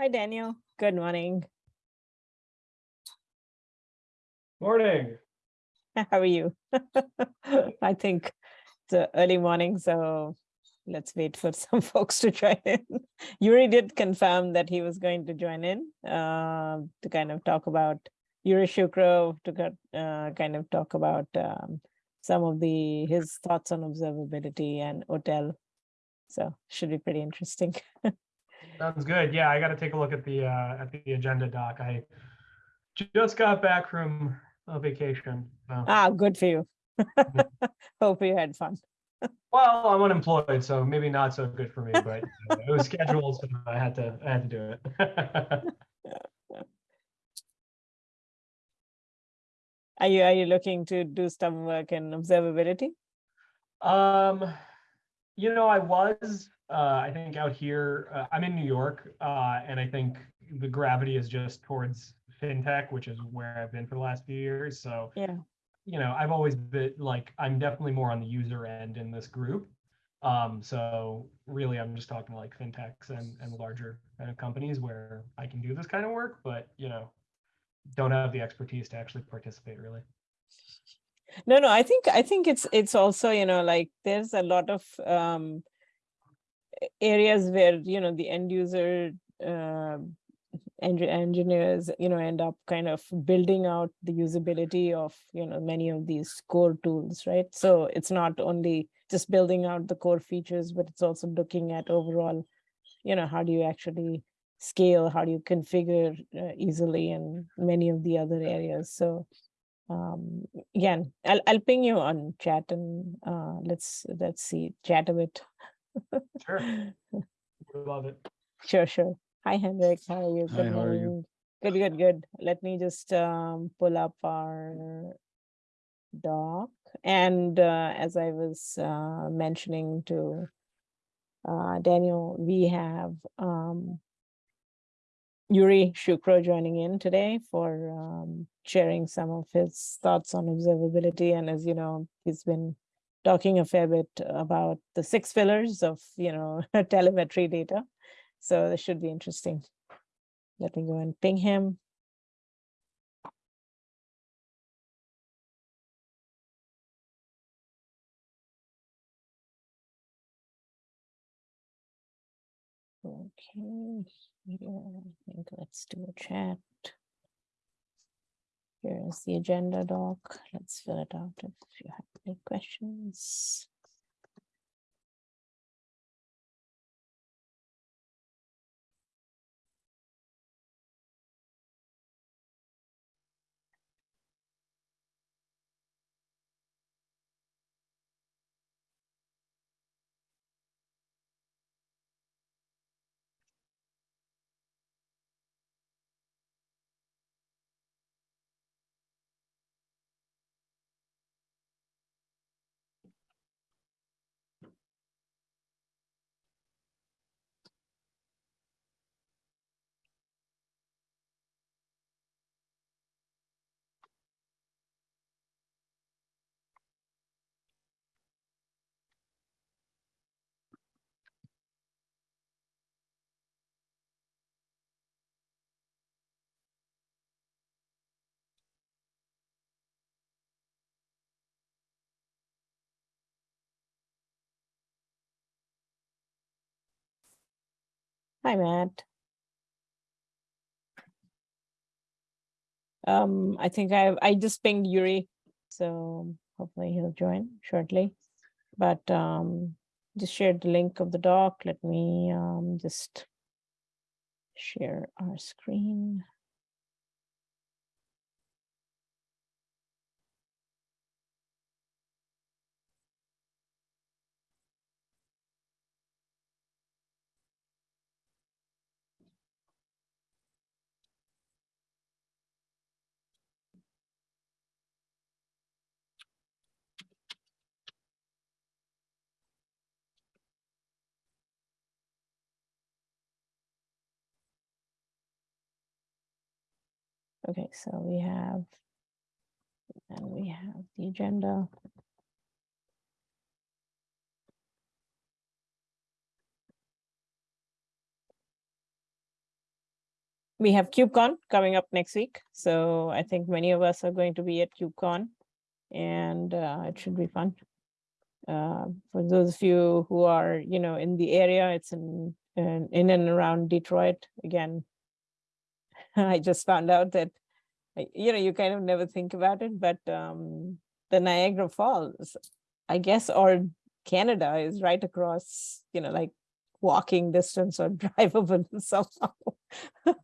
Hi, Daniel. Good morning. Morning. How are you? I think it's a early morning, so let's wait for some folks to join in. Yuri did confirm that he was going to join in uh, to kind of talk about Yuri Shkuro to uh, kind of talk about um, some of the his thoughts on observability and OTel. So should be pretty interesting. Sounds good. Yeah, I got to take a look at the uh, at the agenda doc. I just got back from a vacation. So. ah, good for you. Hope you had fun. Well, I'm unemployed, so maybe not so good for me, but uh, it was scheduled, so I had to I had to do it. Are you are you looking to do some work in observability? um, you know, I was uh, I think out here. Uh, I'm in New York, uh, and I think the gravity is just towards fintech, which is where I've been for the last few years. So Yeah. you know, I've always been like, I'm definitely more on the user end in this group. Um, so really, I'm just talking like fintechs and, and larger kind of companies where I can do this kind of work, but you know, don't have the expertise to actually participate really. No, no, I think I think it's it's also, you know, like there's a lot of um areas where, you know, the end user uh, engi- engineers, you know, end up kind of building out the usability of, you know, many of these core tools, right? So it's not only just building out the core features, but it's also looking at overall, you know, how do you actually scale, how do you configure uh, easily and many of the other areas. So um again i'll i'll ping you on chat and uh let's let's see chat a bit Sure. Would Love it. sure sure hi henrik how are you Hi, good how are you? morning good good good let me just um pull up our doc and uh, as i was uh mentioning to uh daniel we have um Yuri Shkuro joining in today for um, sharing some of his thoughts on observability. And as you know, he's been talking a fair bit about the six pillars of, you know, telemetry data. So this should be interesting. Let me go and ping him. Okay, here, I think let's do a chat. Here's the agenda doc. Let's fill it out if you have any questions. Hi, Matt. Um, I think I I just pinged Yuri, so hopefully he'll join shortly. But um, just shared the link of the doc. Let me um just share our screen. Okay, so we have, and we have the agenda. we have KubeCon coming up next week. So I think many of us are going to be at KubeCon and uh, it should be fun. Uh, for those of you who are, you know, in the area, it's in, in, in and around Detroit. Again, I just found out that, you know, you kind of never think about it, but um, the Niagara Falls, I guess, or Canada is right across, you know, like walking distance or drivable somehow.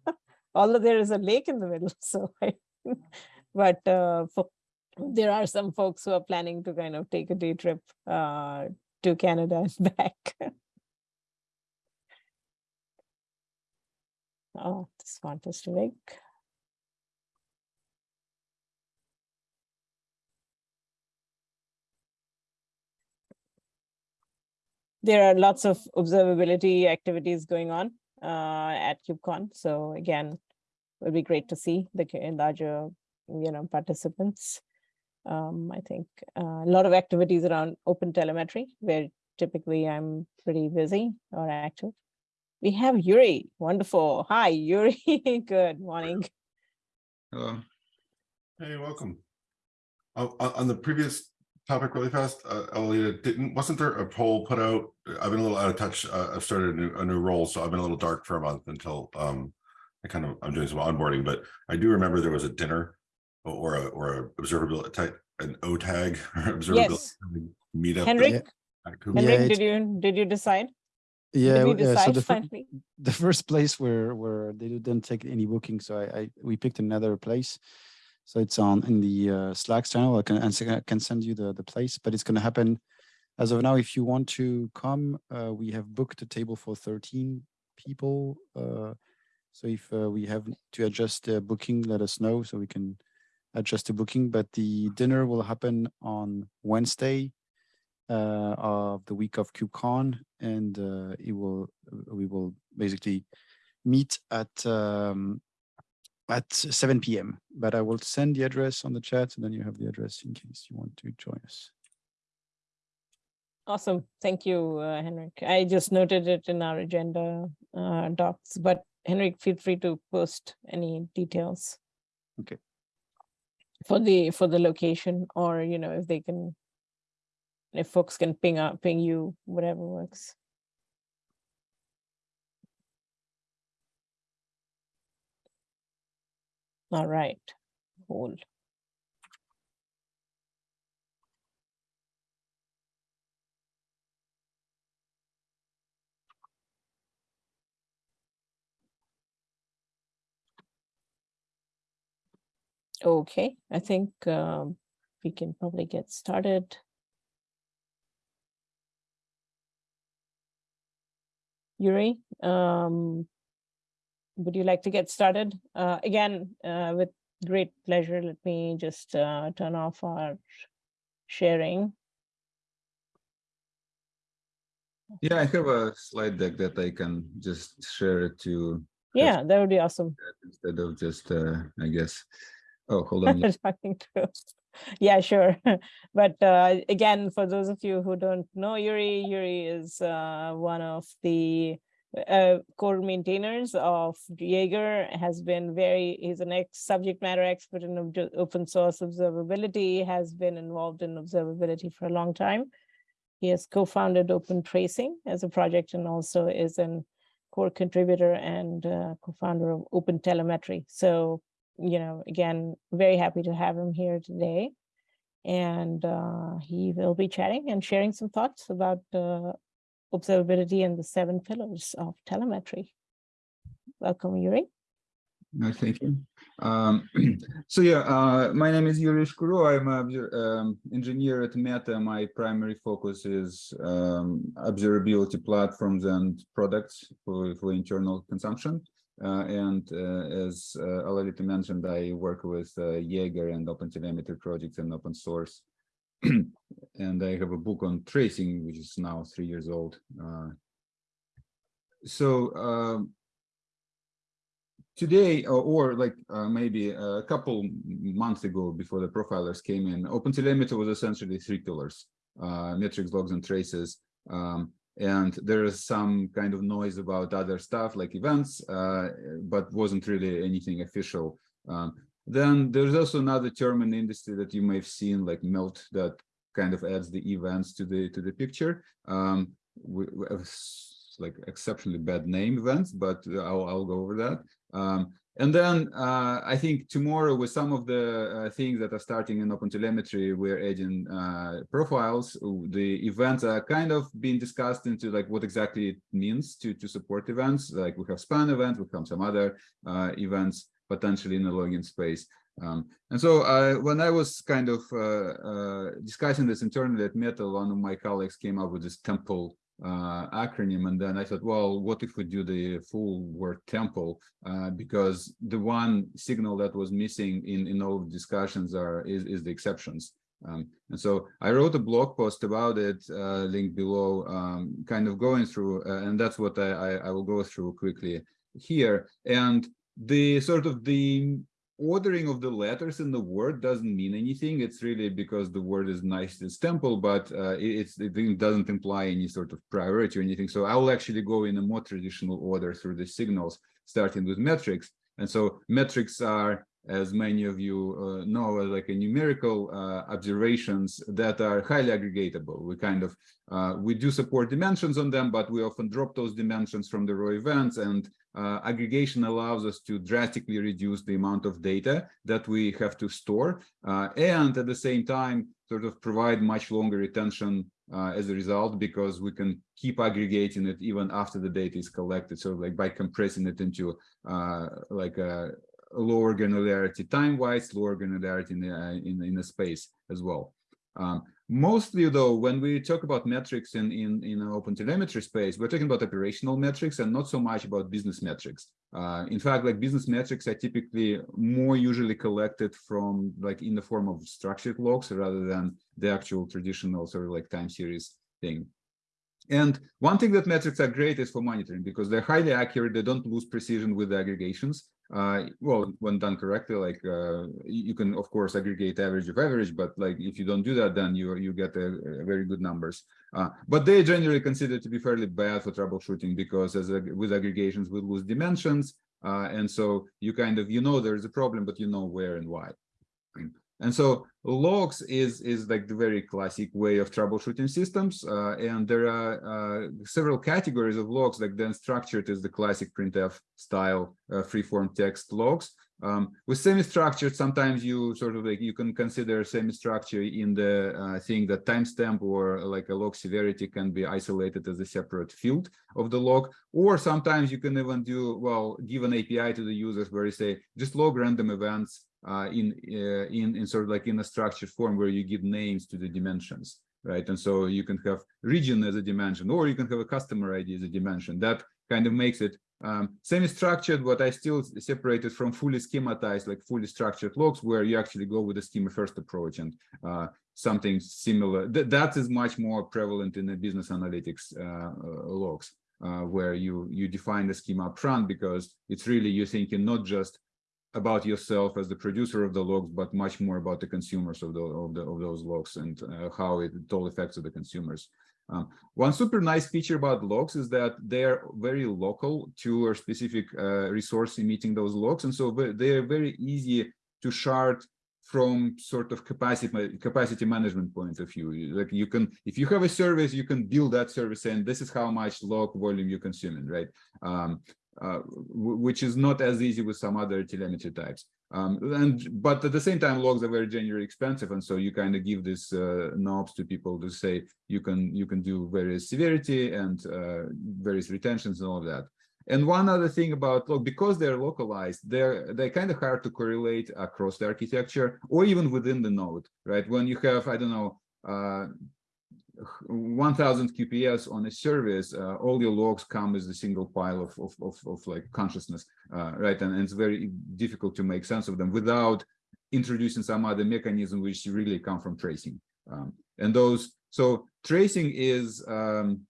Although there is a lake in the middle, so I, but uh, for, there are some folks who are planning to kind of take a day trip uh, to Canada and back. oh, this font is too. There are lots of observability activities going on uh, at KubeCon. So again, it would be great to see the larger, you know, participants. Um, I think uh, a lot of activities around open telemetry, where typically I'm pretty busy or active. We have Yuri. Wonderful. Hi, Yuri. Good morning. Hello. Hey, welcome. Uh, on the previous topic really fast, uh, Elita, didn't wasn't there a poll put out? I've been a little out of touch. Uh, I've started a new, a new role, so I've been a little dark for a month until um, I kind of I'm doing some onboarding. But I do remember there was a dinner or a or a observability type an OTAG or observability Yes. meetup. Henrik, at Henrik, Yeah, did you did you decide? Yeah, did we uh, so the, finally? the first place where where they didn't take any booking, so I, I we picked another place. So it's on in the uh, Slack channel. I can I can send you the the place, but it's going to happen as of now. If you want to come, uh, we have booked a table for 13 people. Uh, so if uh, we have to adjust the booking, let us know so we can adjust the booking. But the dinner will happen on Wednesday uh, of the week of KubeCon, and uh, it will we will basically meet at um, at 7 p.m. But I will send the address on the chat, and then you have the address in case you want to join us. Awesome. Thank you, uh, Henrik. I just noted it in our agenda uh, docs, but Henrik, feel free to post any details. Okay. For the for the location, or you know, if they can, if folks can ping out, ping you, whatever works. All right, cool. Okay, I think um, we can probably get started. Yuri, um, would you like to get started? Uh, again, uh, with great pleasure, let me just uh, turn off our sharing. Yeah, I have a slide deck that I can just share it to Yeah, that would be awesome. instead of just, uh, I guess. Oh, hold on. talking through. Yeah, sure. But uh, again, for those of you who don't know Yuri, Yuri is uh, one of the uh, core maintainers of Jaeger, has been very, he's an ex subject matter expert in open source observability, has been involved in observability for a long time. He has co-founded Open Tracing as a project and also is a core contributor and uh, co-founder of Open Telemetry. So you know, again, very happy to have him here today. And uh, he will be chatting and sharing some thoughts about uh, observability and the seven pillars of telemetry. Welcome, Yuri. No, thank you. Um, so yeah, uh, my name is Yuri Shkuro. I'm an um, engineer at Meta. My primary focus is um, observability platforms and products for, for internal consumption. Uh, and uh, as uh, Alolita mentioned, I work with uh, Jaeger and OpenTelemetry projects and open source. and I have a book on tracing, which is now three years old. Uh, so um, today, or, or like uh, maybe a couple months ago, before the profilers came in, OpenTelemetry was essentially three pillars: uh, metrics, logs, and traces. Um, and there is some kind of noise about other stuff like events, uh, but wasn't really anything official. Um, then there's also another term in industry that you may have seen, like melt, that kind of adds the events to the to the picture. Um, we, we like exceptionally bad name events, but I'll I'll go over that. Um, and then uh, I think tomorrow with some of the uh, things that are starting in OpenTelemetry, we're adding uh, profiles. The events are kind of being discussed into like what exactly it means to, to support events. Like we have span events, we have some other uh, events potentially in the login space. Um, and so uh, when I was kind of uh, discussing this internally at Meta, one of my colleagues came up with this temple uh, acronym and then I thought well what if we do the full word temple? Uh, because the one signal that was missing in in all discussions are is, is the exceptions. Um, and so I wrote a blog post about it uh, link below um, kind of going through uh, and that's what I, I, I will go through quickly here. And the sort of the ordering of the letters in the word doesn't mean anything. It's really because the word is nice as temple, but uh, it's, it doesn't imply any sort of priority or anything. So I'll actually go in a more traditional order through the signals, starting with metrics. And so metrics are, as many of you uh, know, like a numerical uh, observations that are highly aggregatable. We kind of, uh, we do support dimensions on them, but we often drop those dimensions from the raw events and uh, aggregation allows us to drastically reduce the amount of data that we have to store uh, and at the same time sort of provide much longer retention uh, as a result because we can keep aggregating it even after the data is collected. So like by compressing it into uh, like a lower granularity time-wise lower granularity in, the, uh, in, in the space as well. Um, Mostly though, when we talk about metrics in, in, in open telemetry space, we're talking about operational metrics and not so much about business metrics. Uh, in fact, like business metrics are typically more usually collected from like in the form of structured logs rather than the actual traditional sort of like time series thing. And one thing that metrics are great is for monitoring because they're highly accurate. They don't lose precision with the aggregations. Uh, well, when done correctly, like uh, you can of course aggregate average of average, but like if you don't do that, then you you get a, a very good numbers. Uh, but they generally considered to be fairly bad for troubleshooting because as a, with aggregations we lose dimensions, uh, and so you kind of you know there's a problem, but you know where and why. And so logs is, is like the very classic way of troubleshooting systems. Uh, and there are uh, several categories of logs, like the structured is the classic printf style uh, freeform text logs. Um, with semi-structured, sometimes you sort of like you can consider semi-structure in the uh, thing that timestamp or like a log severity can be isolated as a separate field of the log. Or sometimes you can even do, well, give an API to the users where you say, just log random events uh, in uh, in in sort of like in a structured form where you give names to the dimensions right? And so you can have region as a dimension or you can have a customer id as a dimension. That kind of makes it um, semi-structured but i still separated from fully schematized like fully structured logs where you actually go with a schema first approach and uh, something similar. Th that is much more prevalent in the business analytics uh, uh, logs uh, where you you define the schema up front because it's really you're thinking not just about yourself as the producer of the logs, but much more about the consumers of the of, the, of those logs and uh, how it, it, all affects the consumers. Um, one super nice feature about logs is that they're very local to a specific uh, resource emitting those logs, and so they're very easy to shard from sort of capacity capacity management point of view. Like you can, if you have a service, you can build that service, and this is how much log volume you're consuming, right? Um, uh, which is not as easy with some other telemetry types. Um, and but at the same time, logs are very generally expensive, and so you kind of give these uh, knobs to people to say you can you can do various severity and uh, various retentions and all of that. And one other thing about log, because they're localized, they're they're kind of hard to correlate across the architecture or even within the node, right? When you have I don't know uh, 1000 QPS on a service, uh, all your logs come as a single pile of, of, of, of like consciousness, uh, right? And, and, it's very difficult to make sense of them without introducing some other mechanism which really come from tracing. Um, and those, so tracing is, um,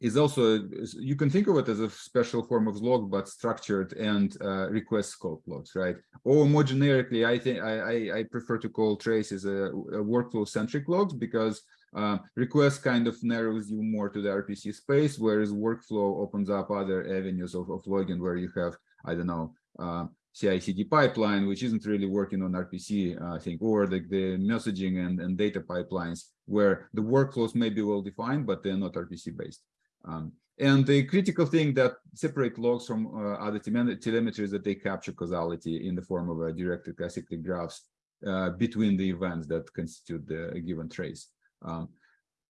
is also, you can think of it as a special form of log, but structured and uh, request scope logs, right? Or more generically, I think I, I, prefer to call traces a, a workflow centric logs because Uh, request kind of narrows you more to the RPC space, whereas workflow opens up other avenues of, of login where you have, I don't know, uh, CI/CD pipeline, which isn't really working on RPC, uh, I think, or the, the messaging and, and data pipelines where the workflows may be well defined, but they're not RPC based. Um, and the critical thing that separate logs from uh, other telemetry is that they capture causality in the form of a directed acyclic graphs uh, between the events that constitute the given trace. Um,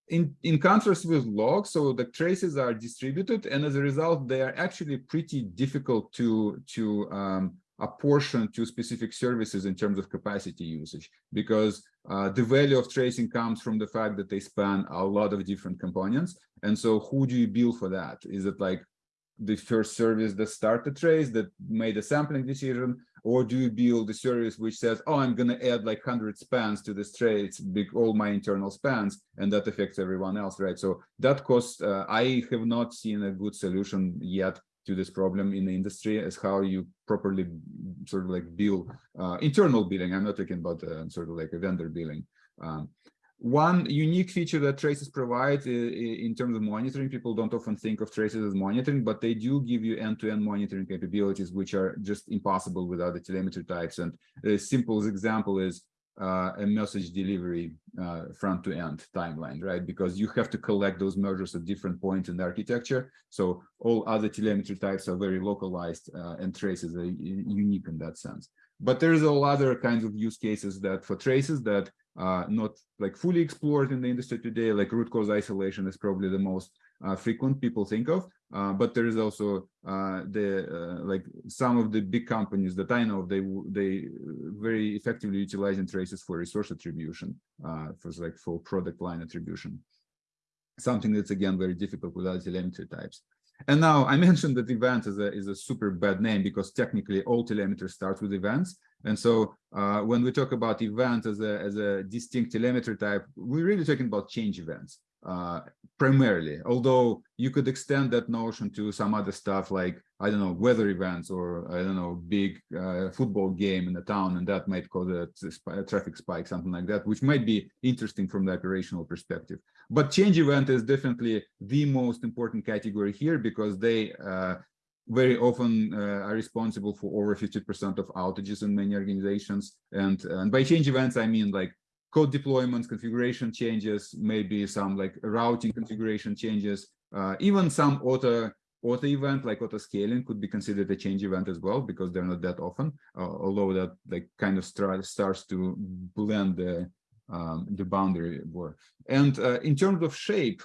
in, in contrast with logs, so the traces are distributed, and as a result, they are actually pretty difficult to, to um, apportion to specific services in terms of capacity usage, because uh, the value of tracing comes from the fact that they span a lot of different components. And so who do you bill for that? Is it like the first service that started trace that made a sampling decision or do you build the service which says oh i'm going to add like 100 spans to this trade big all my internal spans and that affects everyone else right? So that cost uh, i have not seen a good solution yet to this problem in the industry as how you properly sort of like bill uh, internal billing. I'm not talking about uh, sort of like a vendor billing. Um, one unique feature that traces provide in terms of monitoring, people don't often think of traces as monitoring, but they do give you end-to-end -end monitoring capabilities, which are just impossible without the telemetry types. And the simplest example is uh, a message delivery uh, front to end timeline, right? Because you have to collect those measures at different points in the architecture. So all other telemetry types are very localized uh, and traces are unique in that sense. But there's a lot other kinds of use cases that for traces that uh, not like fully explored in the industry today, like root cause isolation is probably the most uh, frequent people think of. Uh, but there is also uh, the uh, like some of the big companies that I know they they very effectively utilizing traces for resource attribution, uh, for like for product line attribution. Something that's again very difficult without telemetry types. And now I mentioned that event is a is a super bad name because technically all telemetry starts with events, and so uh, when we talk about event as a, as a distinct telemetry type, we're really talking about change events uh, primarily, although you could extend that notion to some other stuff like, I don't know, weather events or, I don't know, big uh, football game in the town, and that might cause a, a, traffic spike, something like that, which might be interesting from the operational perspective. But change event is definitely the most important category here because they uh, very often uh, are responsible for over 50% of outages in many organizations. And, and by change events, I mean like code deployments, configuration changes, maybe some like routing configuration changes, uh, even some auto auto event like auto scaling could be considered a change event as well because they're not that often, uh, although that like kind of start, starts to blend the um, the boundary war. And uh, in terms of shape,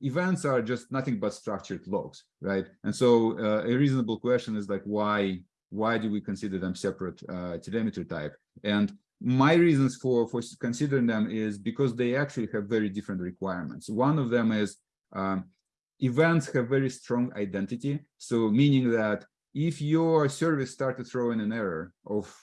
events are just nothing but structured logs, right? And so uh, a reasonable question is like, why why do we consider them separate uh, telemetry type? And my reasons for for considering them is because they actually have very different requirements. One of them is um, events have very strong identity. So meaning that if your service started throwing an error of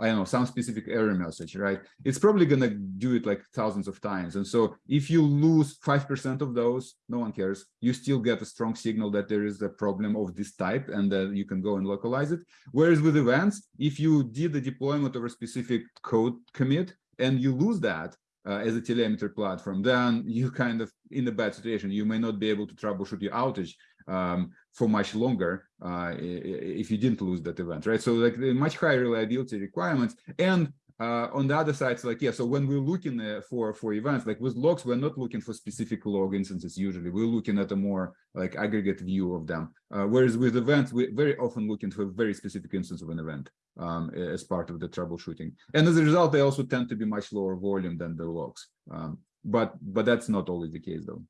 I don't know, some specific error message, right? It's probably going to do it like thousands of times. And so if you lose 5% of those, no one cares. You still get a strong signal that there is a problem of this type and that you can go and localize it. Whereas with events, if you did the deployment of a specific code commit and you lose that, uh, as a telemetry platform, then you kind of in a bad situation. You may not be able to troubleshoot your outage um, for much longer uh, if you didn't lose that event, right? So like the much higher reliability requirements. And uh, on the other side, it's like, yeah, so when we're looking uh, for, for events, like with logs, we're not looking for specific log instances usually. We're looking at a more like aggregate view of them. Uh, whereas with events, we're very often looking for a very specific instance of an event um, as part of the troubleshooting. And as a result, they also tend to be much lower volume than the logs. Um, but but that's not always the case though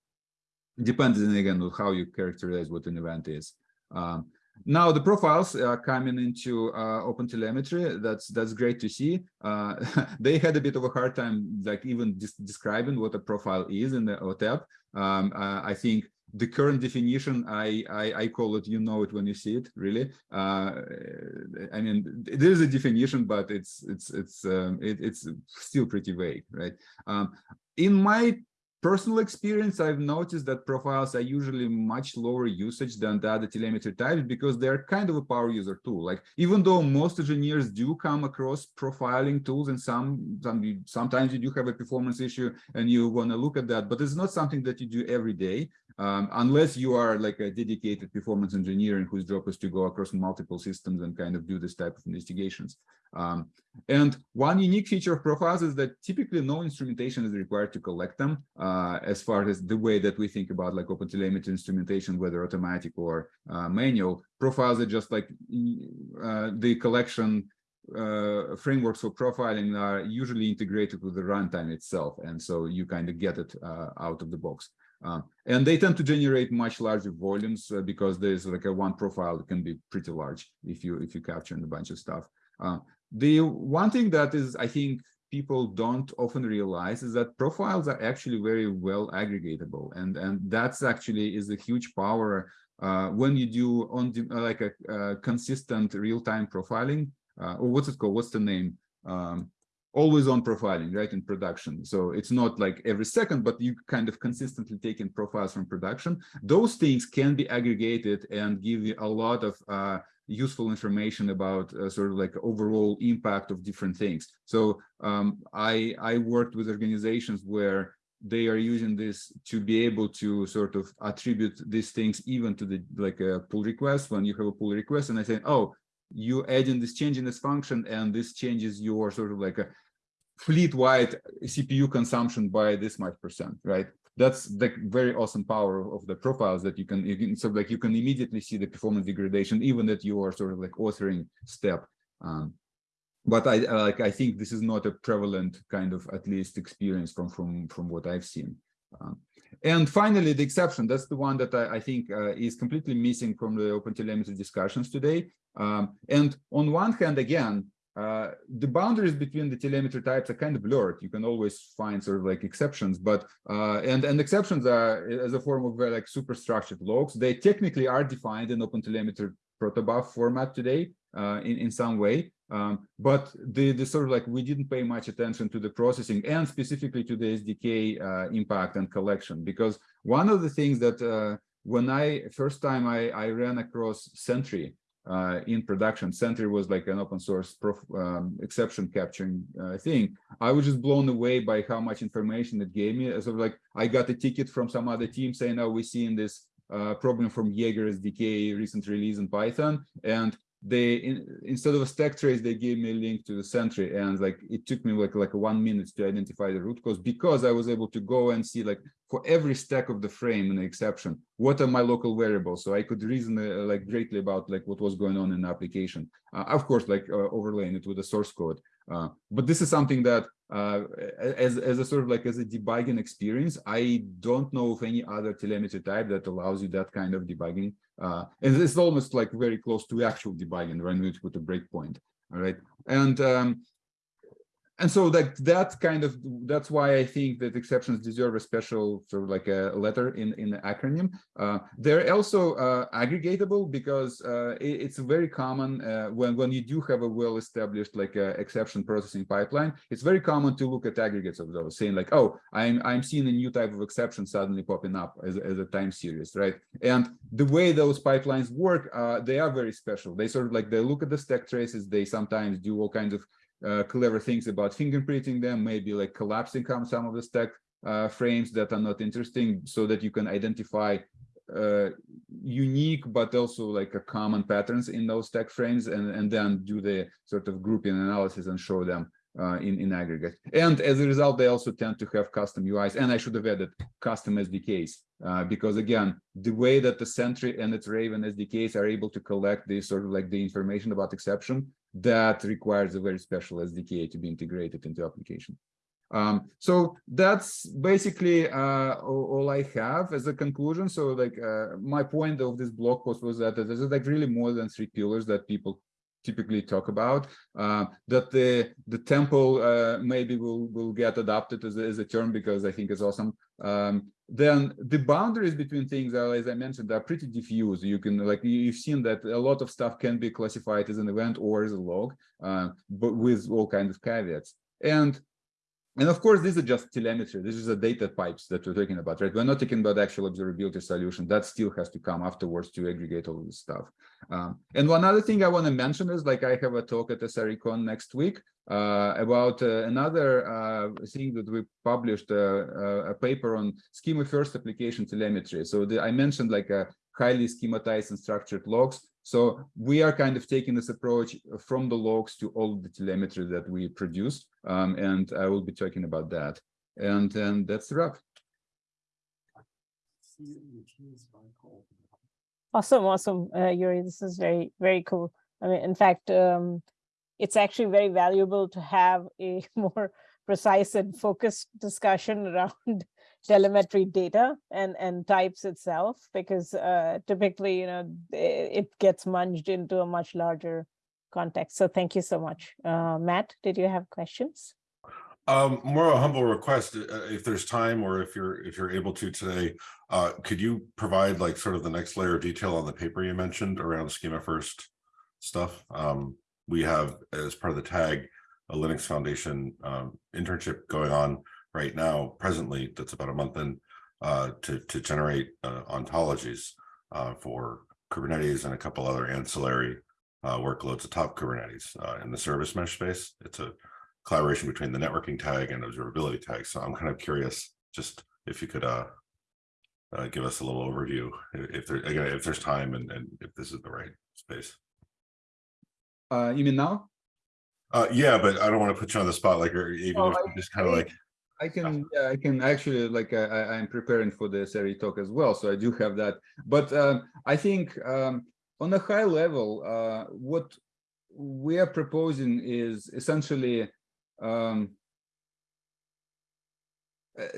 depends again on how you characterize what an event is. Um, now the profiles are coming into uh, OpenTelemetry. That's that's great to see. Uh, they had a bit of a hard time, like even just describing what a profile is in the OTEP. Um, uh, I think the current definition, I, I, I call it, you know it when you see it, really. Uh, I mean, there is a definition, but it's it's it's um, it, it's still pretty vague, right? Um, in my personal experience, I've noticed that profiles are usually much lower usage than the other telemetry types because they're kind of a power user tool. Like even though most engineers do come across profiling tools and some, some sometimes you do have a performance issue and you want to look at that, but it's not something that you do every day um, unless you are like a dedicated performance engineer and whose job is to go across multiple systems and kind of do this type of investigations. Um, and one unique feature of profiles is that typically no instrumentation is required to collect them uh, as far as the way that we think about like OpenTelemetry instrumentation, whether automatic or uh, manual. Profiles are just like uh, the collection uh, frameworks for profiling are usually integrated with the runtime itself. And so you kind of get it uh, out of the box. Uh, and they tend to generate much larger volumes uh, because there's like a one profile that can be pretty large if you if you capture a bunch of stuff. Uh, the one thing that is, I think, people don't often realize is that profiles are actually very well aggregatable, and and that's actually is a huge power uh, when you do on the, like a, consistent real-time profiling. Uh, or what's it called? What's the name? Um, always on profiling, right, in production. So it's not like every second, but you kind of consistently taking profiles from production. Those things can be aggregated and give you a lot of uh, useful information about uh, sort of like overall impact of different things. So um, I, I worked with organizations where they are using this to be able to sort of attribute these things even to the like a pull request when you have a pull request and I say, oh, you add in this change in this function and this changes your sort of like a fleet-wide CPU consumption by this much percent, right? That's the very awesome power of the profiles that you can, you can so like you can immediately see the performance degradation, even that you are sort of like authoring step. Um, but I like I think this is not a prevalent kind of at least experience from from from what I've seen. Um, and finally, the exception, that's the one that I, I think uh, is completely missing from the Open OpenTelemetry discussions today. Um, and on one hand, again, uh, the boundaries between the telemetry types are kind of blurred. You can always find sort of like exceptions, but uh, and and exceptions are as a form of very like superstructured logs. They technically are defined in OpenTelemetry protobuf format today uh, in in some way, um, but the the sort of like we didn't pay much attention to the processing and specifically to the SDK uh, impact and collection because one of the things that uh, when I first time I I ran across Sentry uh, in production. Sentry was like an open source prof, um, exception capturing uh, thing. I was just blown away by how much information it gave me. Sort of like I got a ticket from some other team saying, "Oh, we're seeing this uh, problem from Jaeger SDK recent release in Python," and they in, instead of a stack trace they gave me a link to the sentry and like it took me like like one minute to identify the root cause because i was able to go and see like for every stack of the frame and the exception what are my local variables so i could reason uh, like greatly about like what was going on in the application uh, of course like uh, overlaying it with the source code uh, but this is something that uh, as, as a sort of like as a debugging experience, I don't know of any other telemetry type that allows you that kind of debugging. Uh, and it's almost like very close to actual debugging when you put a breakpoint. All right. And um, and so like that kind of that's why i think that exceptions deserve a special sort of like a letter in in the acronym. Uh, they're also uh, aggregatable because uh, it, it's very common uh, when when you do have a well established like a exception processing pipeline it's very common to look at aggregates of those saying like oh i'm i'm seeing a new type of exception suddenly popping up as, as a time series right? And the way those pipelines work uh, they are very special. They sort of like they look at the stack traces they sometimes do all kinds of uh, clever things about fingerprinting them, maybe like collapsing some of the stack uh, frames that are not interesting so that you can identify uh, unique but also like a common patterns in those stack frames and, and then do the sort of grouping analysis and show them uh, in, in aggregate. And as a result, they also tend to have custom UIs. And I should have added custom SDKs, uh, because again, the way that the Sentry and its Raven SDKs are able to collect this sort of like the information about exception that requires a very special SDK to be integrated into application. Um, so that's basically uh, all, I have as a conclusion. So like uh, my point of this blog post was that there's like really more than three pillars that people typically talk about. Uh, that the the temple uh, maybe will will get adopted as a, as a term because I think it's awesome. Um, then the boundaries between things are, as I mentioned, are pretty diffuse. You can like you've seen that a lot of stuff can be classified as an event or as a log, uh, but with all kinds of caveats. And and of course, this is just telemetry. This is a data pipes that we're talking about, right? We're not talking about actual observability solution. That still has to come afterwards to aggregate all this stuff. Um, and one other thing I want to mention is like I have a talk at SRECon next week uh, about uh, another uh, thing that we published, uh, uh, a paper on schema first application telemetry. So the, I mentioned like a highly schematized and structured logs. So we are kind of taking this approach from the logs to all the telemetry that we produce. Um, and I will be talking about that. And, that's the wrap. Awesome, awesome, uh, Yuri. This is very, very cool. I mean, in fact, um, it's actually very valuable to have a more precise and focused discussion around telemetry data and and types itself because uh, typically you know it gets munged into a much larger context. So thank you so much. Uh, matt did you have questions? Um more a humble request uh, if there's time or if you're if you're able to today uh could you provide like sort of the next layer of detail on the paper you mentioned around schema first stuff? Um we have as part of the tag a linux foundation um internship going on right now, presently, that's about a month in, uh, to, to generate uh, ontologies uh, for Kubernetes and a couple other ancillary uh, workloads atop Kubernetes uh, in the service mesh space. It's a collaboration between the networking tag and observability tag. So I'm kind of curious, just if you could uh, uh, give us a little overview, if there again, if there's time and, and if this is the right space. Uh, you mean now? Uh, yeah, but I don't want to put you on the spot, like, or even Oh, if you just kind of like, I can, yeah, I can actually like I, I- I'm preparing for the SRE talk as well, so I do have that. But um, I think um, on a high level, uh, what we are proposing is essentially um,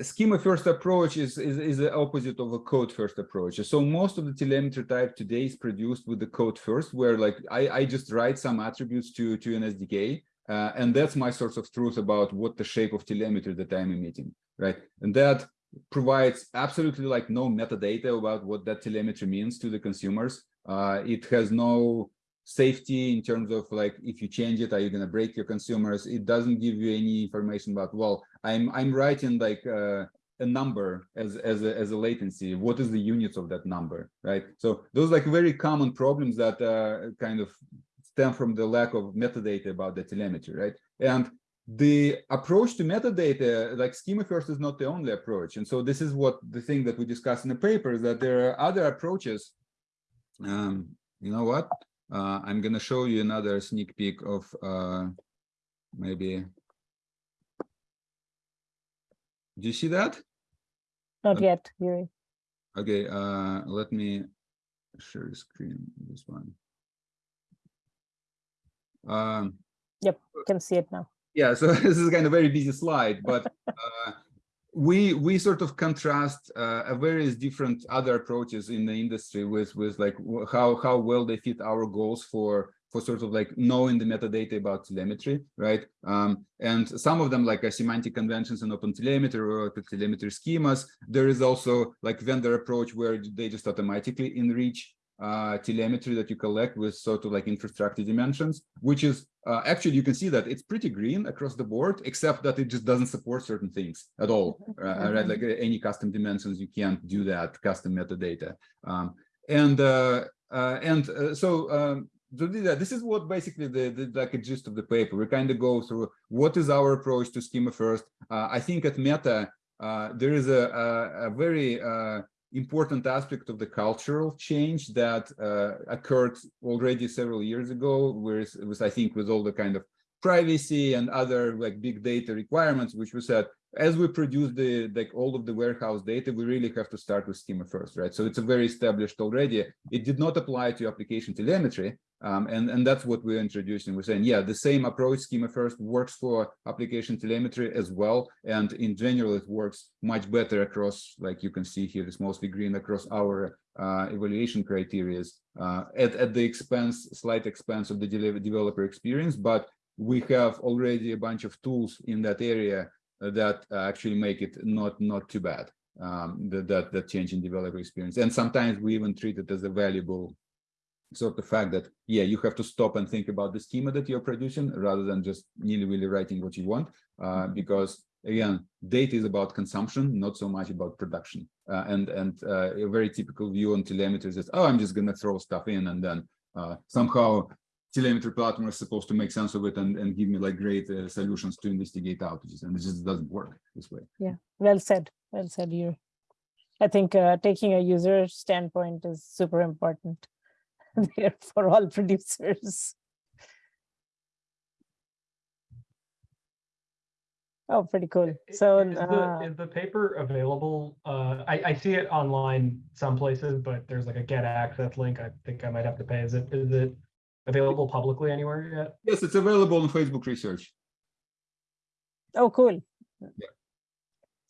schema first approach is, is is the opposite of a code first approach. So most of the telemetry type today is produced with the code first, where like I, I just write some attributes to to an SDK, uh, and that's my source of truth about what the shape of telemetry that I'm emitting, right? And that provides absolutely like no metadata about what that telemetry means to the consumers. Uh, it has no safety in terms of like if you change it, are you going to break your consumers? It doesn't give you any information about well, I'm I'm writing like uh, a number as as a, as a latency. What is the units of that number, right? So those like very common problems that uh, kind of stem from the lack of metadata about the telemetry, right? And the approach to metadata, like schema first is not the only approach. And so this is what the thing that we discussed in the paper is that there are other approaches. Um, you know what? Uh, I'm going to show you another sneak peek of uh, maybe. Do you see that? not Okay. yet Yuri. Okay, uh, let me share the screen, this one. Um, yep, can see it now. yeah so this is kind of very busy slide but uh, we we sort of contrast uh, various different other approaches in the industry with with like how how well they fit our goals for for sort of like knowing the metadata about telemetry right? Um, and some of them like semantic conventions and open telemetry or the telemetry schemas. There is also like vendor approach where they just automatically enrich uh, telemetry that you collect with sort of like infrastructure dimensions, which is uh, actually you can see that it's pretty green across the board, except that it just doesn't support certain things at all. Uh, right, like uh, any custom dimensions, you can't do that custom metadata. Um, and uh, uh, and uh, so um, to do that, this is what basically the, the like a gist of the paper. We kind of go through what is our approach to schema first. Uh, I think at Meta uh, there is a a, a very uh, important aspect of the cultural change that uh, occurred already several years ago, was, I think, with all the kind of privacy and other like big data requirements, which we said, as we produce the like all of the warehouse data, we really have to start with schema first, right? So it's a very established already. It did not apply to application telemetry, um, and and that's what we're introducing. We're saying, yeah, the same approach, schema first, works for application telemetry as well, and in general, it works much better across, like you can see here, it's mostly green across our uh, evaluation criteria uh, at at the expense, slight expense of the developer experience, but we have already a bunch of tools in that area that uh, actually make it not not too bad um that, that that change in developer experience. And sometimes we even treat it as a valuable sort of fact that yeah you have to stop and think about the schema that you're producing rather than just nilly-willy writing what you want uh, because again, data is about consumption, not so much about production. Uh, and and uh, a very typical view on telemetry is, oh, I'm just going to throw stuff in and then uh, somehow telemetry platform is supposed to make sense of it and, and give me like great uh, solutions to investigate outages. And it just doesn't work this way. Yeah, well said. Well said, you. I think uh, taking a user standpoint is super important there for all producers. Oh, pretty cool. So, is the, uh, is the paper available? Uh, I, I see it online some places, but there's like a get access link. I think I might have to pay. Is it, is it available publicly anywhere yet? Yes, it's available on Facebook research. oh, cool. Yeah.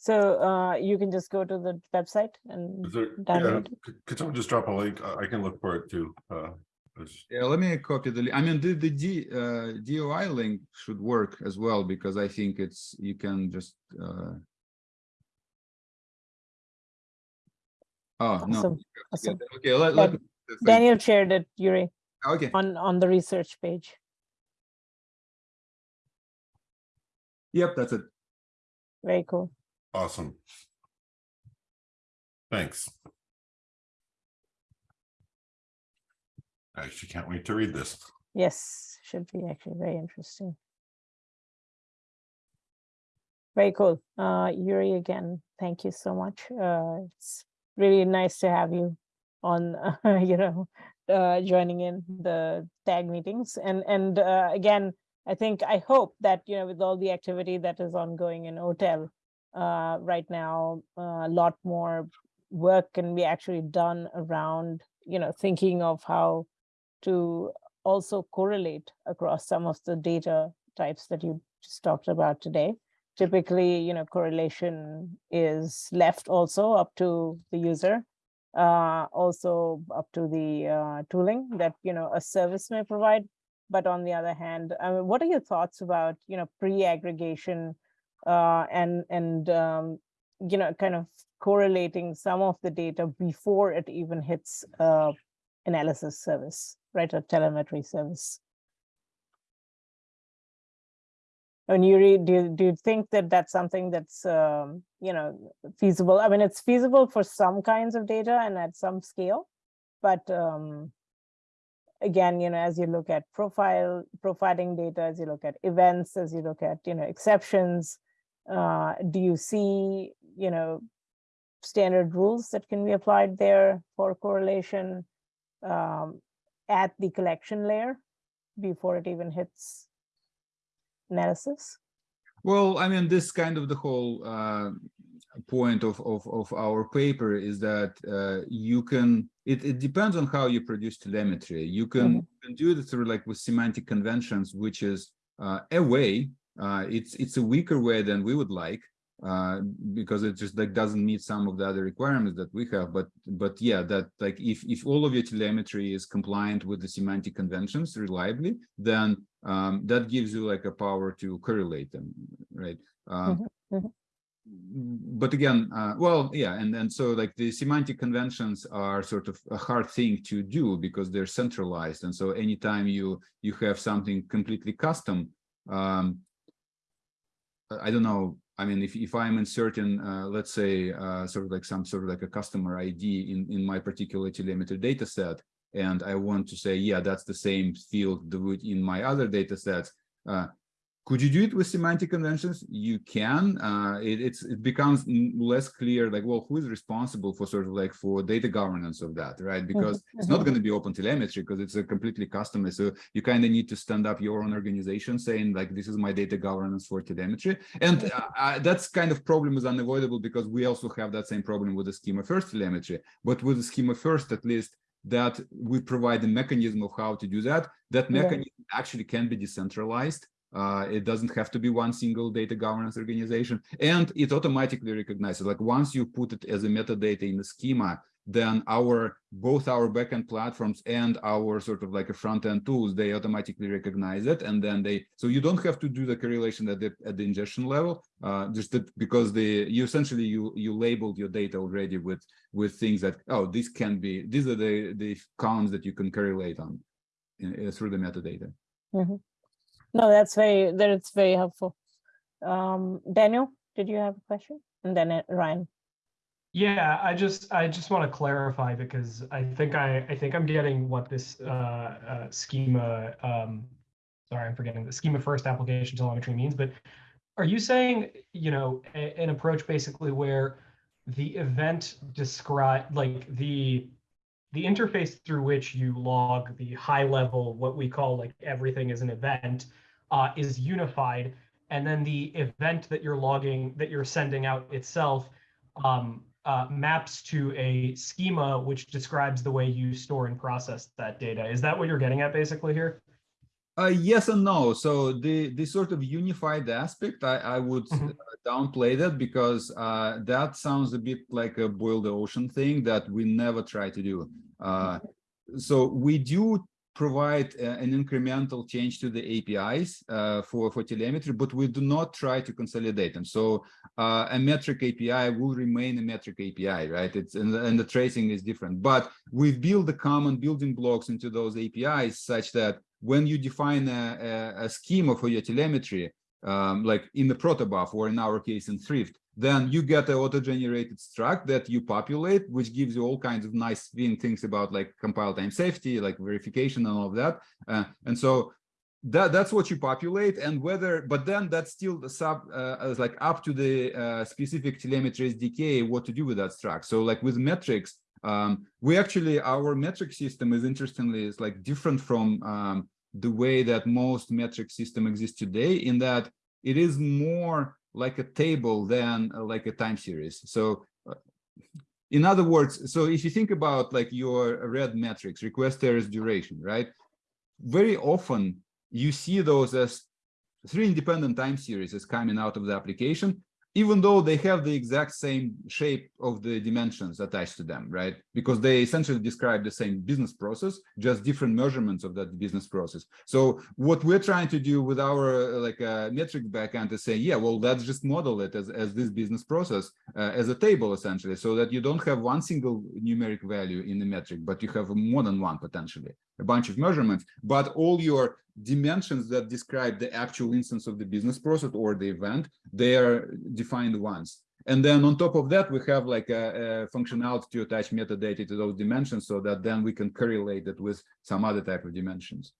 So uh, you can just go to the website and Is there, download it. could- could someone just drop a link? I I can look for it too. Uh, Yeah, let me copy the, li- I mean, the, the D, uh, DOI link should work as well, because I think it's, you can just, uh. Oh, no. Awesome, Yeah, awesome. Okay, let, let. Daniel shared it, Yuri, Okay, on, on the research page. yep, that's it. Very cool. Awesome. Thanks. I actually can't wait to read this. Yes, should be actually very interesting. Very cool. Uh, Yuri, again, thank you so much. Uh, it's really nice to have you on, you know, uh, joining in the tag meetings. And, and uh, again, I think, I hope that, you know, with all the activity that is ongoing in OTEL uh, right now, a lot more work can be actually done around, you know, thinking of how to also correlate across some of the data types that you just talked about today. Typically, you know, correlation is left also up to the user, uh, also up to the uh, tooling that, you know, a service may provide. But on the other hand, I mean, what are your thoughts about, you know, pre-aggregation uh, and, and, um, you know, kind of correlating some of the data before it even hits uh, analysis service, right, a telemetry service. And Yuri, do you, do you think that that's something that's, um, you know, feasible? I mean, it's feasible for some kinds of data and at some scale, but um, again, you know, as you look at profile, profiling data, as you look at events, as you look at, you know, exceptions, uh, do you see, you know, standard rules that can be applied there for correlation um, at the collection layer before it even hits analysis? Well, I mean, this kind of the whole uh, point of, of, of our paper is that uh, you can, it, it depends on how you produce telemetry. You can, you can do it through like with semantic conventions, which is uh, a way, it's, it's a weaker way than we would like, uh, because it just like doesn't meet some of the other requirements that we have. But but yeah, that like if if all of your telemetry is compliant with the semantic conventions reliably, then um, that gives you like a power to correlate them, right? Um, mhm. But again, uh, well, yeah, and and so like the semantic conventions are sort of a hard thing to do because they're centralized, and so anytime you you have something completely custom, um, I don't know, I mean, if, if I'm inserting, uh, let's say, uh, sort of like some sort of like a customer ID in, in my particular telemetry data set, and I want to say, yeah, that's the same field in my other data sets, uh, could you do it with semantic conventions? You can. Uh, it, it's it becomes less clear, like, well, who is responsible for sort of like for data governance of that, right? Because mm -hmm. it's not going to be open telemetry because it's a completely customized. So you kind of need to stand up your own organization saying like, this is my data governance for telemetry, and uh, that's kind of problem is unavoidable because we also have that same problem with the schema first telemetry. But with the schema first, at least that we provide the mechanism of how to do that. That mechanism yeah. actually can be decentralized. Uh, it doesn't have to be one single data governance organization. And it automatically recognizes like once you put it as a metadata in the schema then our both our backend platforms and our sort of like a front-end tools they automatically recognize it. And then they so you don't have to do the correlation at the at the ingestion level uh, just because the you essentially you you labeled your data already with with things that oh this can be these are the the columns that you can correlate on in, uh, through the metadata. Mm -hmm. No, that's very, that's very helpful. Um, Daniel, did you have a question? And then uh, Ryan. Yeah, I just I just want to clarify because I think I I think I'm getting what this uh, uh, schema. Um, sorry, I'm forgetting the schema first application telemetry means. But are you saying you know a, an approach basically where the event describe like the the interface through which you log the high level what we call like everything is an event uh, is unified and then the event that you're logging that you're sending out itself um, uh, maps to a schema which describes the way you store and process that data. Is that what you're getting at basically here? Uh, yes and no. So the the sort of unified aspect, I, I would Mhm. uh, downplay that because uh, that sounds a bit like a boil the ocean thing that we never try to do. Uh, so we do provide uh, an incremental change to the APIs uh, for, for telemetry, but we do not try to consolidate them. So uh, a metric API will remain a metric API, right? It's and, the- and the tracing is different, but we've built the common building blocks into those APIs such that when you define a, a, a schema for your telemetry, um, like in the protobuf or in our case in Thrift, then you get an auto-generated struct that you populate, which gives you all kinds of nice thing- things about like compile time safety, like verification and all of that. Uh, and so that that's what you populate and whether but then that's still the sub uh, like up to the uh, specific telemetry SDK what to do with that struct. So like with metrics, um, we actually our metric system is interestingly is like different from um, the way that most metric system exists today in that it is more like a table than uh, like a time series. So uh, in other words, so if you think about like your red metrics, request errors duration, right? Very often you see those as three independent time series is coming out of the application, even though they have the exact same shape of the dimensions attached to them, right? Because they essentially describe the same business process, just different measurements of that business process. So what we're trying to do with our uh, like uh, metric backend is say, yeah, well, let's just model it as, as this business process uh, as a table essentially, so that you don't have one single numeric value in the metric, but you have more than one potentially, a bunch of measurements, but all your dimensions that describe the actual instance of the business process or the event, they are defined once. And then on top of that, we have like a, a functionality to attach metadata to those dimensions so that then we can correlate it with some other type of dimensions.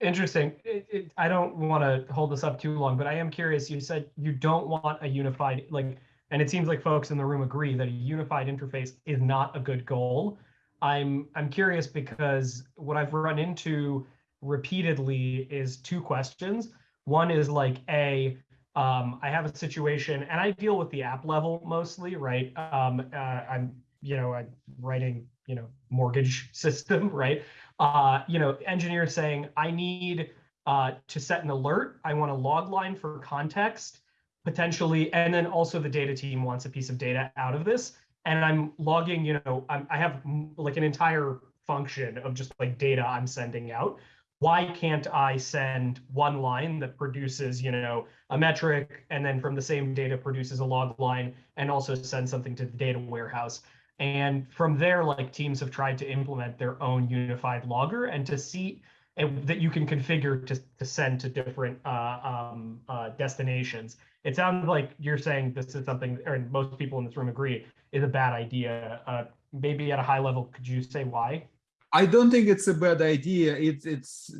Interesting. It, it, I don't want to hold this up too long, but I am curious. You said you don't want a unified, like, and it seems like folks in the room agree that a unified interface is not a good goal. I'm I'm curious because what I've run into repeatedly is two questions. One is like a um, I have a situation, and I deal with the app level mostly, right? Um, uh, I'm you know I'm writing you know mortgage system, right? Uh, you know, engineer saying I need uh, to set an alert. I want a log line for context potentially, and then also the data team wants a piece of data out of this and I'm logging, you know, I'm, I have like an entire function of just like data I'm sending out. Why can't I send one line that produces, you know, a metric and then from the same data produces a log line and also send something to the data warehouse? And from there, like teams have tried to implement their own unified logger and to see and that you can configure to, to send to different uh, um, uh, destinations. It sounds like you're saying this is something, or most people in this room agree, is a bad idea. Uh, maybe at a high level, could you say why? I don't think it's a bad idea. It's it's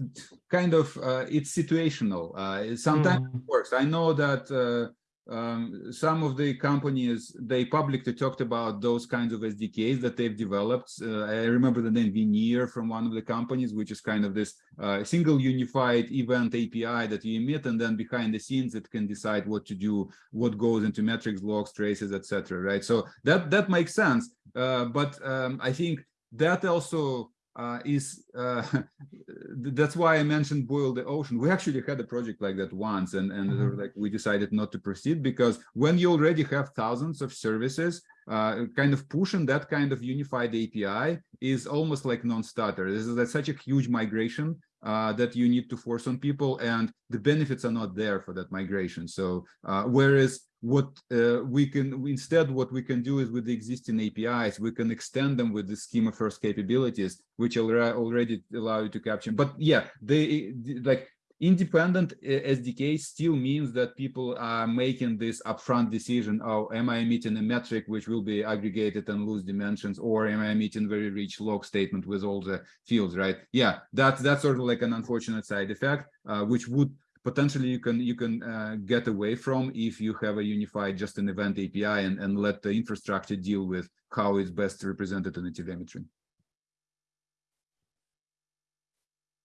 kind of uh, it's situational. Uh, sometimes Mhm. it works. I know that uh, um, some of the companies they publicly talked about those kinds of SDKs that they've developed. Uh, I remember the name Veneer from one of the companies, which is kind of this uh, single unified event API that you emit, and then behind the scenes it can decide what to do, what goes into metrics, logs, traces, etc. Right? So that that makes sense. Uh, but um, I think that also uh, is uh, that's why I mentioned boil the ocean. We actually had a project like that once, and and Mhm. like we decided not to proceed because when you already have thousands of services, uh, kind of pushing that kind of unified API is almost like non-starter. This is such a huge migration uh, that you need to force on people, and the benefits are not there for that migration. So uh, whereas what uh, we can instead what we can do is with the existing APIs, we can extend them with the schema first capabilities, which alre- already allow you to capture. But yeah, they like independent uh, SDK still means that people are making this upfront decision, oh, am I emitting a metric which will be aggregated and lose dimensions, or am I emitting very rich log statement with all the fields, right? Yeah, that's that's sort of like an unfortunate side effect, uh, which would potentially you can you can uh, get away from if you have a unified just an event API and, and let the infrastructure deal with how it's best represented in the telemetry.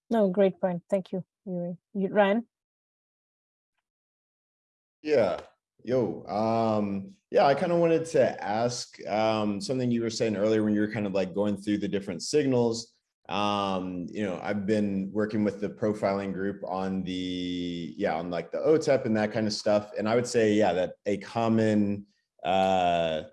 No, great point. Thank you, Yuri. You, Ryan? Yeah. Yo, um, yeah, I kind of wanted to ask um, something you were saying earlier when you were kind of like going through the different signals. Um, you know, I've been working with the profiling group on the, yeah, on like the OTEP and that kind of stuff. And I would say, yeah, that a common, uh,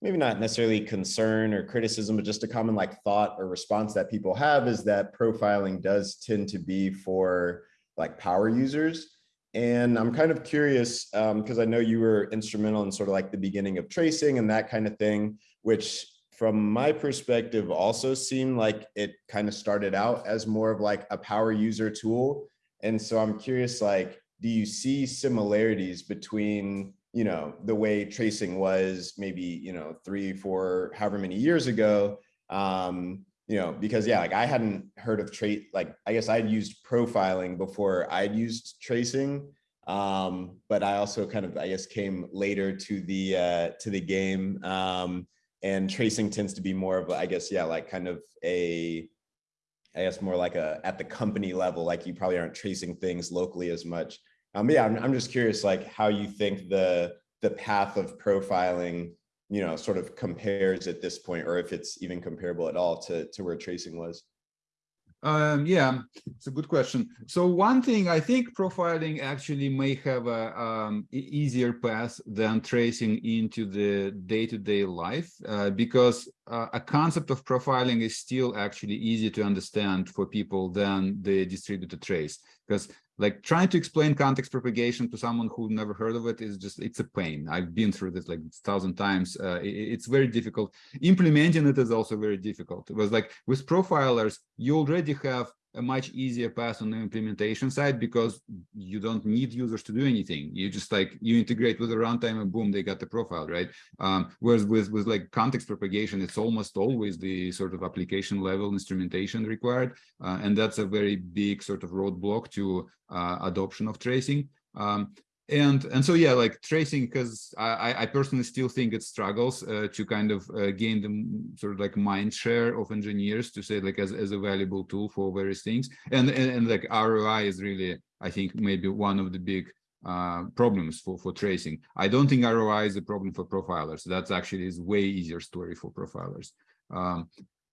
maybe not necessarily concern or criticism, but just a common like thought or response that people have is that profiling does tend to be for like power users. And I'm kind of curious because um, I know you were instrumental in sort of like the beginning of tracing and that kind of thing, which from my perspective also seemed like it kind of started out as more of like a power user tool. And so I'm curious, like, do you see similarities between you know, the way tracing was maybe, you know, three, four, however many years ago. Um, you know, because yeah, like I hadn't heard of trace, like I guess I'd used profiling before I'd used tracing. Um, but I also kind of, I guess, came later to the uh, to the game. Um, and tracing tends to be more of, I guess, yeah, like kind of a, I guess more like a at the company level, like you probably aren't tracing things locally as much. Um, yeah, I'm, I'm just curious, like how you think the the path of profiling, you know, sort of compares at this point, or if it's even comparable at all to to where tracing was. Um, yeah, it's a good question. So one thing I think profiling actually may have a um, easier path than tracing into the day-to-day -day life uh, because uh, a concept of profiling is still actually easy to understand for people than the distributed trace because like trying to explain context propagation to someone who never heard of it is just it's a pain. I've been through this like a thousand times. Uh, it, it's very difficult. Implementing it is also very difficult. It was like with profilers you already have a much easier path on the implementation side because you don't need users to do anything. You just like you integrate with the runtime and boom, they got the profile, right? Um, whereas with with like context propagation, it's almost always the sort of application level instrumentation required, uh, and that's a very big sort of roadblock to uh, adoption of tracing. Um, and and so yeah like tracing because i i personally still think it struggles uh, to kind of uh, gain the sort of like mind share of engineers to say like as, as a valuable tool for various things. And, and and like roi is really i think maybe one of the big uh, problems for for tracing. I don't think roi is a problem for profilers. That's actually is way easier story for profilers. Um,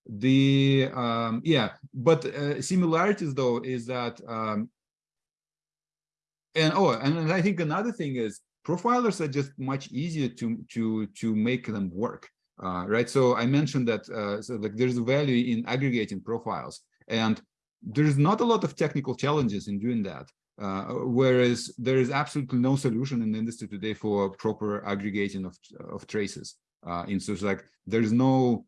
the um yeah but uh, similarities though is that um and oh and i think another thing is profilers are just much easier to to to make them work uh, right? So i mentioned that uh, so like there's value in aggregating profiles. And there's not a lot of technical challenges in doing that uh, whereas there is absolutely no solution in the industry today for proper aggregating of of traces uh, in so like there's no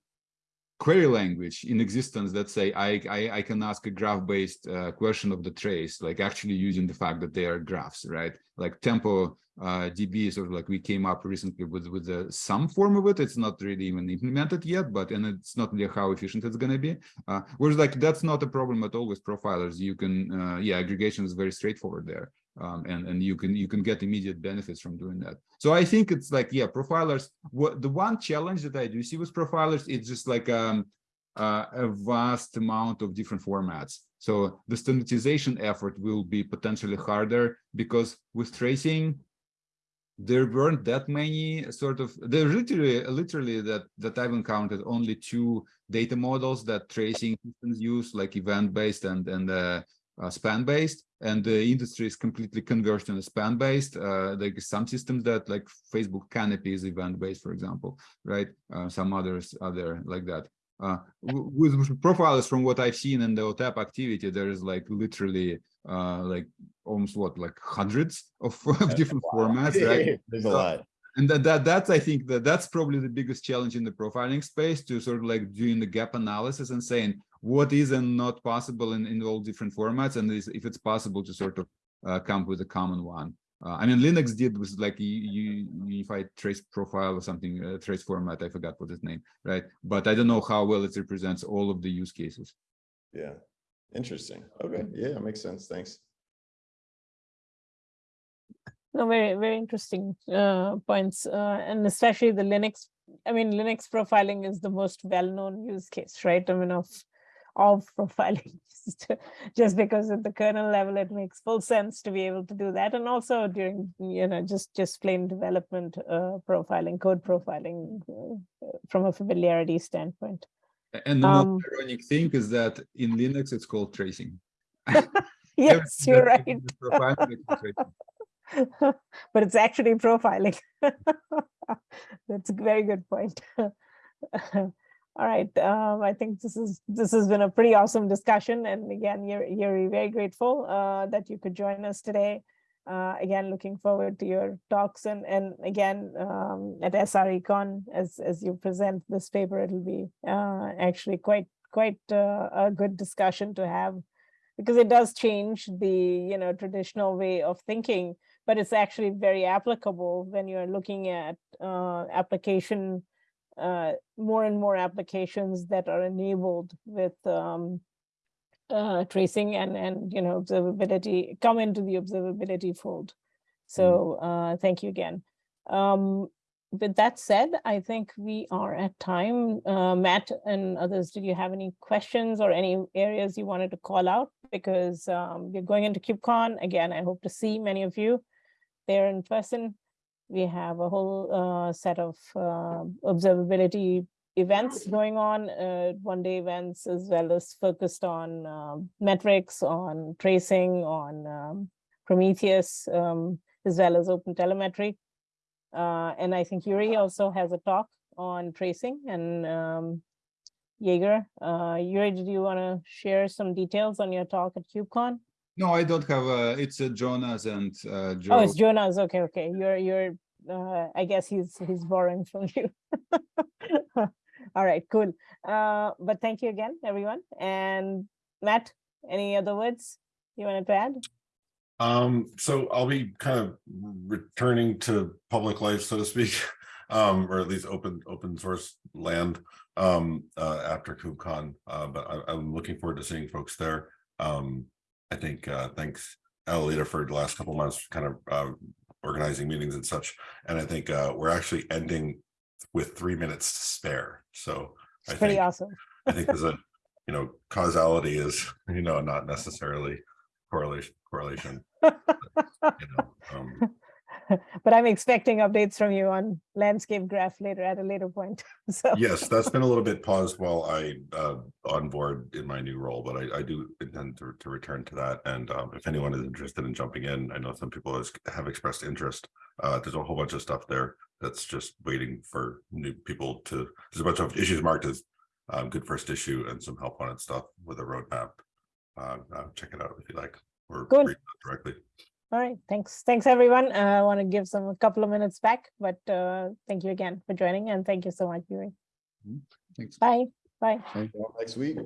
query language in existence that say I, I, I can ask a graph-based uh, question of the trace, like actually using the fact that they are graphs, right? Like tempo uh, DB sort of like we came up recently with with uh, some form of it. It's not really even implemented yet, but and it's not really how efficient it's going to be. Uh, whereas like that's not a problem at all with profilers. You can uh, yeah, aggregation is very straightforward there um, and and you can you can get immediate benefits from doing that. So I think it's like yeah, profilers. What the one challenge that I do see with profilers, it's just like um, uh, a vast amount of different formats. So the standardization effort will be potentially harder because with tracing, there weren't that many sort of there literally literally that that I've encountered only two data models that tracing systems use like event based and and uh, uh, span based and the industry is completely converged on a span based uh, like some systems that like facebook canopy is event based for example right? Uh, some others are there like that. Uh, with, with profiles from what i've seen in the OTEP activity there is like literally uh, like almost what like hundreds of, of different formats right? There's a lot and that, that that's I think that that's probably the biggest challenge in the profiling space to sort of like doing the gap analysis and saying what is and not possible in, in all different formats and is, if it's possible to sort of uh, come with a common one. Uh, I mean, Linux did was like you, you unified trace profile or something, uh, trace format. I forgot what its name, right? But I don't know how well it represents all of the use cases. Yeah, interesting. Okay, yeah, makes sense. Thanks. No, very, very interesting uh, points, uh, and especially the Linux. I mean, Linux profiling is the most well-known use case, right? I mean, of of profiling, just, because at the kernel level, it makes full sense to be able to do that, and also during you know just just plain development uh, profiling, code profiling uh, from a familiarity standpoint. And the Um, most ironic thing is that in Linux, it's called tracing. Yes, you're right. but it's actually profiling. That's a very good point. All right, um, I think this is this has been a pretty awesome discussion, and again, you're very grateful uh, that you could join us today. Uh, again, looking forward to your talks, and and again um, at SRECon as as you present this paper, it'll be uh, actually quite quite uh, a good discussion to have because it does change the you know traditional way of thinking but it's actually very applicable when you're looking at uh, application uh, more and more applications that are enabled with um, uh, tracing and and you know observability come into the observability fold so uh, thank you again um, with that said, I think we are at time. Uh, Matt and others, did you have any questions or any areas you wanted to call out? Because um, we're going into KubeCon. Again, I hope to see many of you there in person. We have a whole uh, set of uh, observability events going on, uh, one-day events, as well as focused on um, metrics, on tracing, on um, Prometheus, um, as well as open telemetry. Uh, and I think Yuri also has a talk on tracing and um, Jaeger. Uh, Yuri, did you want to share some details on your talk at KubeCon? No, I don't have. Uh, it's uh, Jonas and uh, Joe. Oh, it's Jonas. Okay, okay. You're you're. Uh, I guess he's he's borrowing from you. All right, cool. Uh, but thank you again, everyone. And Matt, any other words you wanted to add? Um, so I'll be kind of returning to public life, so to speak, um, or at least open, open source land, um, uh, after KubeCon. Uh, but I, I'm looking forward to seeing folks there. Um, I think, uh, thanks Alolita for the last couple months, kind of, uh, organizing meetings and such. And I think, uh, we're actually ending with three minutes to spare. So I It's pretty think, awesome. I think there's a, you know, causality is, you know, not necessarily correlation, correlation. you know, um, but I'm expecting updates from you on landscape graph later at a later point. so yes, that's been a little bit paused while I uh onboard in my new role, but I I do intend to to return to that. And um if anyone is interested in jumping in, I know some people has have expressed interest. Uh there's a whole bunch of stuff there that's just waiting for new people to, there's a bunch of issues marked as um good first issue and some help on it stuff with a roadmap. Uh, uh, check it out if you like, or Cool. directly. All right, thanks. Thanks everyone. Uh, I want to give some a couple of minutes back, but uh, thank you again for joining and thank you so much, Yuri. Thanks. Bye. Bye. Well, Next week.